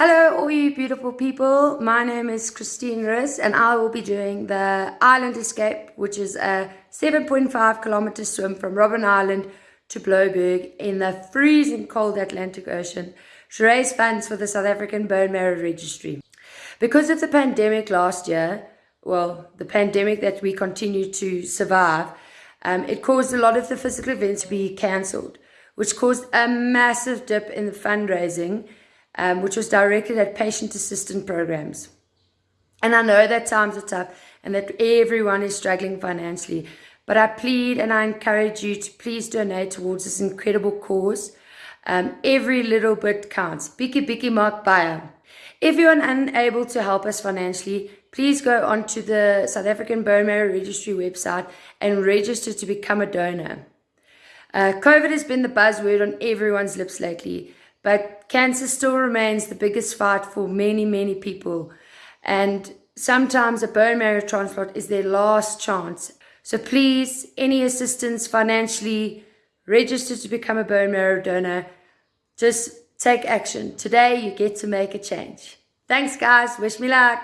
Hello, all you beautiful people. My name is Christine Riss, and I will be doing the Island Escape, which is a 7.5 kilometer swim from Robben Island to Blouberg in the freezing cold Atlantic Ocean to raise funds for the South African Bone Marrow Registry. Because of the pandemic last year, well, the pandemic that we continue to survive, um, it caused a lot of the physical events to be cancelled, which caused a massive dip in the fundraising um, which was directed at patient assistance programs. And I know that times are tough and that everyone is struggling financially, but I plead and I encourage you to please donate towards this incredible cause. Um, every little bit counts. Biki Biki Mark Bayer. If you're unable to help us financially, please go onto the South African Bone Marrow Registry website and register to become a donor. Uh, COVID has been the buzzword on everyone's lips lately. But cancer still remains the biggest fight for many, many people. And sometimes a bone marrow transplant is their last chance. So please, any assistance financially, register to become a bone marrow donor. Just take action. Today, you get to make a change. Thanks, guys. Wish me luck.